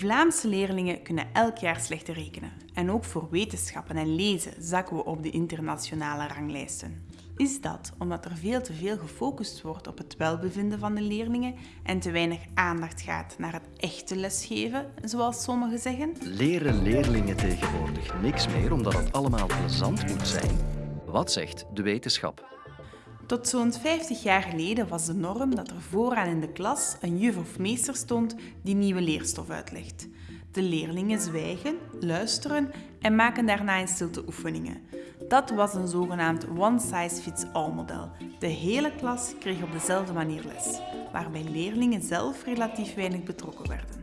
Vlaamse leerlingen kunnen elk jaar slechter rekenen. En ook voor wetenschappen en lezen zakken we op de internationale ranglijsten. Is dat omdat er veel te veel gefocust wordt op het welbevinden van de leerlingen en te weinig aandacht gaat naar het echte lesgeven, zoals sommigen zeggen? Leren leerlingen tegenwoordig niks meer omdat het allemaal plezant moet zijn? Wat zegt de wetenschap? Tot zo'n 50 jaar geleden was de norm dat er vooraan in de klas een juf of meester stond die nieuwe leerstof uitlegt. De leerlingen zwijgen, luisteren en maken daarna in stilte oefeningen. Dat was een zogenaamd one-size-fits-all model. De hele klas kreeg op dezelfde manier les, waarbij leerlingen zelf relatief weinig betrokken werden.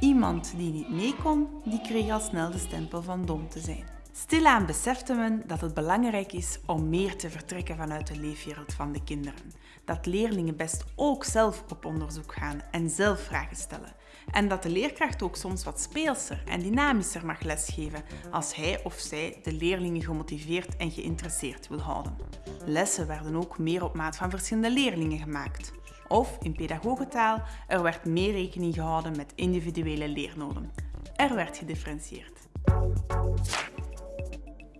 Iemand die niet mee kon, die kreeg al snel de stempel van dom te zijn. Stilaan besefte men dat het belangrijk is om meer te vertrekken vanuit de leefwereld van de kinderen. Dat leerlingen best ook zelf op onderzoek gaan en zelf vragen stellen. En dat de leerkracht ook soms wat speelser en dynamischer mag lesgeven als hij of zij de leerlingen gemotiveerd en geïnteresseerd wil houden. Lessen werden ook meer op maat van verschillende leerlingen gemaakt. Of in pedagogentaal, er werd meer rekening gehouden met individuele leernoden. Er werd gedifferentieerd.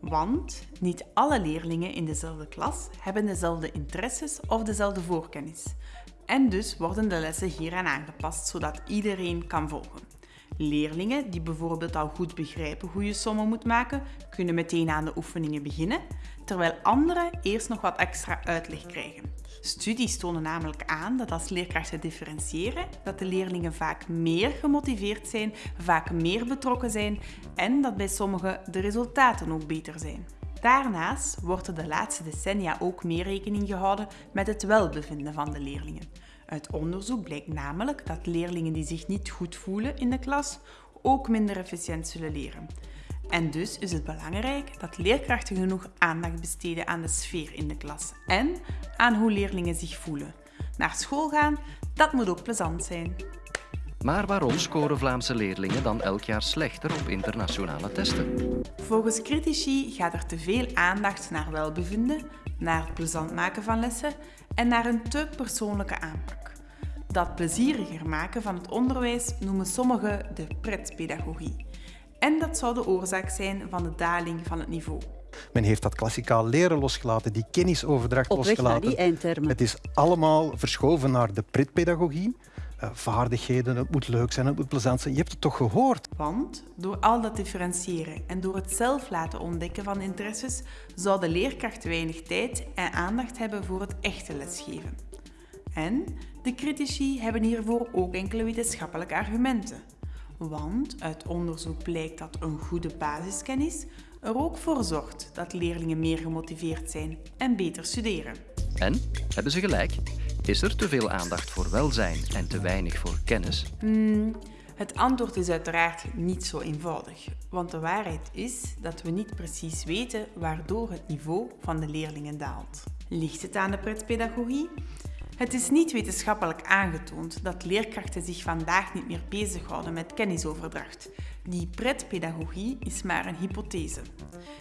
Want niet alle leerlingen in dezelfde klas hebben dezelfde interesses of dezelfde voorkennis. En dus worden de lessen hieraan aangepast zodat iedereen kan volgen. Leerlingen die bijvoorbeeld al goed begrijpen hoe je sommen moet maken, kunnen meteen aan de oefeningen beginnen, terwijl anderen eerst nog wat extra uitleg krijgen. Studies tonen namelijk aan dat als leerkrachten differentiëren, dat de leerlingen vaak meer gemotiveerd zijn, vaak meer betrokken zijn en dat bij sommigen de resultaten ook beter zijn. Daarnaast wordt er de laatste decennia ook meer rekening gehouden met het welbevinden van de leerlingen. Uit onderzoek blijkt namelijk dat leerlingen die zich niet goed voelen in de klas ook minder efficiënt zullen leren. En dus is het belangrijk dat leerkrachten genoeg aandacht besteden aan de sfeer in de klas en aan hoe leerlingen zich voelen. Naar school gaan, dat moet ook plezant zijn. Maar waarom scoren Vlaamse leerlingen dan elk jaar slechter op internationale testen? Volgens critici gaat er te veel aandacht naar welbevinden, naar het plezant maken van lessen en naar een te persoonlijke aanpak. Dat plezieriger maken van het onderwijs noemen sommigen de pretpedagogie. En dat zou de oorzaak zijn van de daling van het niveau. Men heeft dat klassikaal leren losgelaten, die kennisoverdracht Op weg losgelaten. naar die eindtermen. Het is allemaal verschoven naar de pretpedagogie. Uh, vaardigheden, het moet leuk zijn, het moet plezant zijn. Je hebt het toch gehoord? Want door al dat differentiëren en door het zelf laten ontdekken van interesses, zou de leerkracht weinig tijd en aandacht hebben voor het echte lesgeven. En de critici hebben hiervoor ook enkele wetenschappelijke argumenten. Want uit onderzoek blijkt dat een goede basiskennis er ook voor zorgt dat leerlingen meer gemotiveerd zijn en beter studeren. En hebben ze gelijk? Is er te veel aandacht voor welzijn en te weinig voor kennis? Hmm, het antwoord is uiteraard niet zo eenvoudig. Want de waarheid is dat we niet precies weten waardoor het niveau van de leerlingen daalt. Ligt het aan de pretpedagogie? Het is niet wetenschappelijk aangetoond dat leerkrachten zich vandaag niet meer bezighouden met kennisoverdracht. Die pretpedagogie is maar een hypothese.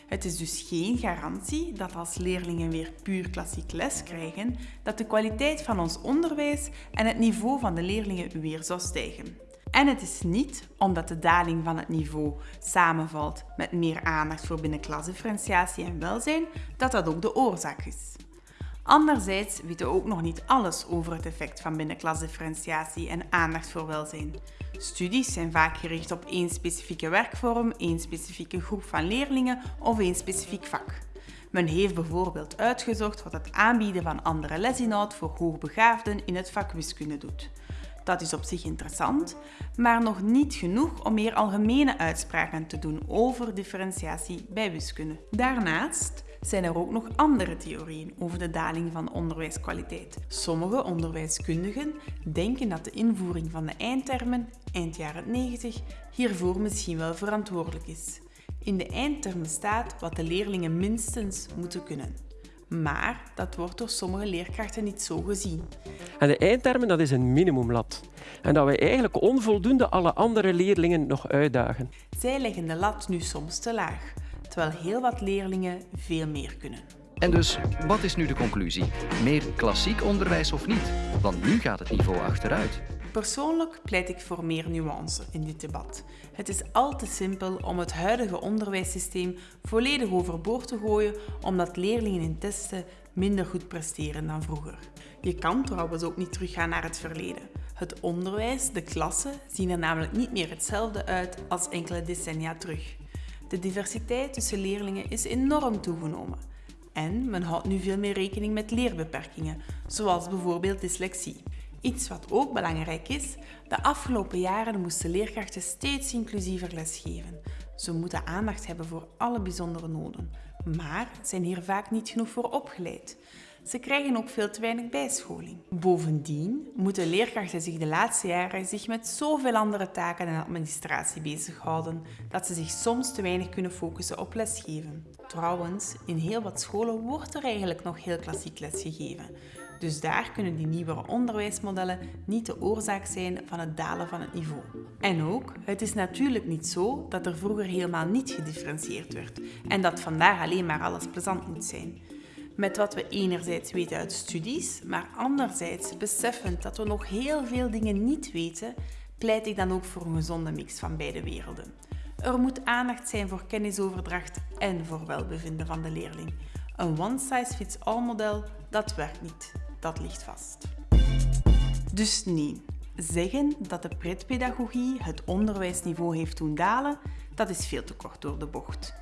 Het is dus geen garantie dat als leerlingen weer puur klassiek les krijgen, dat de kwaliteit van ons onderwijs en het niveau van de leerlingen weer zou stijgen. En het is niet omdat de daling van het niveau samenvalt met meer aandacht voor binnenklasdifferentiatie en welzijn, dat dat ook de oorzaak is. Anderzijds weten we ook nog niet alles over het effect van binnenklasdifferentiatie en aandacht voor welzijn. Studies zijn vaak gericht op één specifieke werkvorm, één specifieke groep van leerlingen of één specifiek vak. Men heeft bijvoorbeeld uitgezocht wat het aanbieden van andere lesinhoud voor hoogbegaafden in het vak wiskunde doet. Dat is op zich interessant, maar nog niet genoeg om meer algemene uitspraken te doen over differentiatie bij wiskunde. Daarnaast zijn er ook nog andere theorieën over de daling van onderwijskwaliteit. Sommige onderwijskundigen denken dat de invoering van de eindtermen eind jaren 90 hiervoor misschien wel verantwoordelijk is. In de eindtermen staat wat de leerlingen minstens moeten kunnen. Maar dat wordt door sommige leerkrachten niet zo gezien. En de eindtermen dat is een minimumlat. En dat wij eigenlijk onvoldoende alle andere leerlingen nog uitdagen. Zij leggen de lat nu soms te laag terwijl heel wat leerlingen veel meer kunnen. En dus, wat is nu de conclusie? Meer klassiek onderwijs of niet? Want nu gaat het niveau achteruit. Persoonlijk pleit ik voor meer nuance in dit debat. Het is al te simpel om het huidige onderwijssysteem volledig overboord te gooien omdat leerlingen in testen minder goed presteren dan vroeger. Je kan trouwens ook niet teruggaan naar het verleden. Het onderwijs, de klassen, zien er namelijk niet meer hetzelfde uit als enkele decennia terug. De diversiteit tussen leerlingen is enorm toegenomen. En men houdt nu veel meer rekening met leerbeperkingen, zoals bijvoorbeeld dyslexie. Iets wat ook belangrijk is, de afgelopen jaren moesten leerkrachten steeds inclusiever lesgeven. Ze moeten aandacht hebben voor alle bijzondere noden, maar zijn hier vaak niet genoeg voor opgeleid. Ze krijgen ook veel te weinig bijscholing. Bovendien moeten leerkrachten zich de laatste jaren zich met zoveel andere taken en administratie bezighouden dat ze zich soms te weinig kunnen focussen op lesgeven. Trouwens, in heel wat scholen wordt er eigenlijk nog heel klassiek lesgegeven. Dus daar kunnen die nieuwere onderwijsmodellen niet de oorzaak zijn van het dalen van het niveau. En ook, het is natuurlijk niet zo dat er vroeger helemaal niet gedifferentieerd werd en dat vandaar alleen maar alles plezant moet zijn. Met wat we enerzijds weten uit studies, maar anderzijds beseffend dat we nog heel veel dingen niet weten, pleit ik dan ook voor een gezonde mix van beide werelden. Er moet aandacht zijn voor kennisoverdracht en voor welbevinden van de leerling. Een one-size-fits-all model, dat werkt niet. Dat ligt vast. Dus nee, zeggen dat de pretpedagogie het onderwijsniveau heeft doen dalen, dat is veel te kort door de bocht.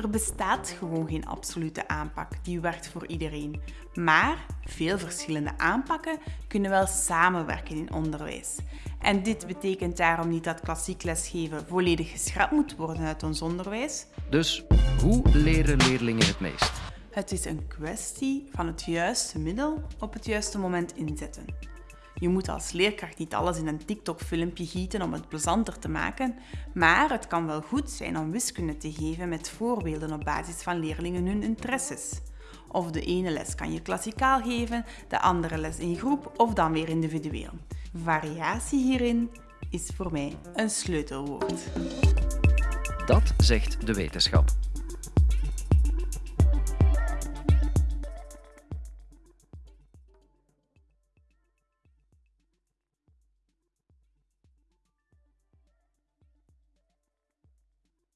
Er bestaat gewoon geen absolute aanpak die werkt voor iedereen. Maar veel verschillende aanpakken kunnen wel samenwerken in onderwijs. En dit betekent daarom niet dat klassiek lesgeven volledig geschrapt moet worden uit ons onderwijs. Dus hoe leren leerlingen het meest? Het is een kwestie van het juiste middel op het juiste moment inzetten. Je moet als leerkracht niet alles in een TikTok-filmpje gieten om het plezanter te maken, maar het kan wel goed zijn om wiskunde te geven met voorbeelden op basis van leerlingen hun interesses. Of de ene les kan je klassikaal geven, de andere les in groep of dan weer individueel. Variatie hierin is voor mij een sleutelwoord. Dat zegt de wetenschap.